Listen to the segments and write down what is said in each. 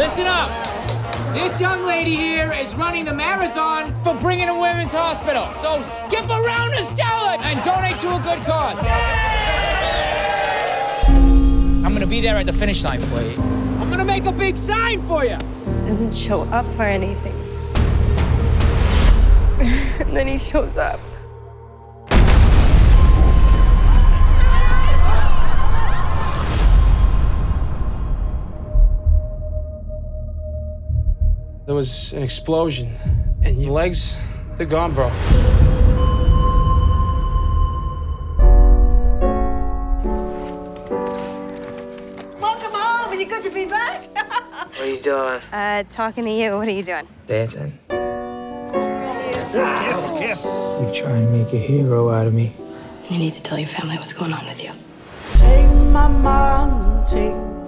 Listen up. This young lady here is running the marathon for Brigham and Women's Hospital. So skip around Estella and donate to a good cause. I'm gonna be there at the finish line for you. I'm gonna make a big sign for you. Doesn't show up for anything. and then he shows up. There was an explosion, and your legs, they're gone, bro. Welcome home. Is it good to be back? What are you doing? Uh, talking to you. What are you doing? Dancing. You're trying to make a hero out of me? You need to tell your family what's going on with you. Take my mind, take my pain.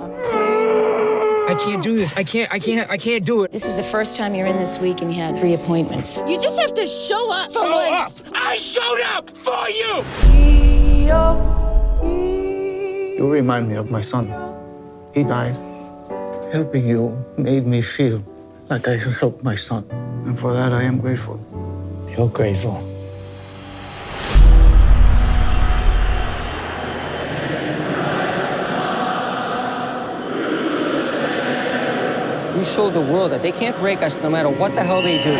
I can't do this. I can't, I can't, I can't do it. This is the first time you're in this week and you had three appointments. You just have to show up for Show up! I showed up for you! You remind me of my son. He died. Helping you made me feel like I helped my son. And for that, I am grateful. You're grateful. You showed the world that they can't break us no matter what the hell they do.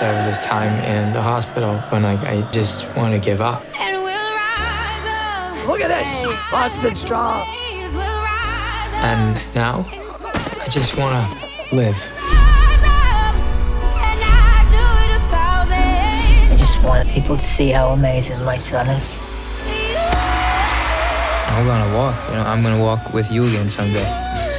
There was this time in the hospital when like I just want to give up. And we'll rise up. Look at this. Boston Strong. And now I just want to live. I just want people to see how amazing my son is. I'm gonna walk, you know, I'm gonna walk with you again someday.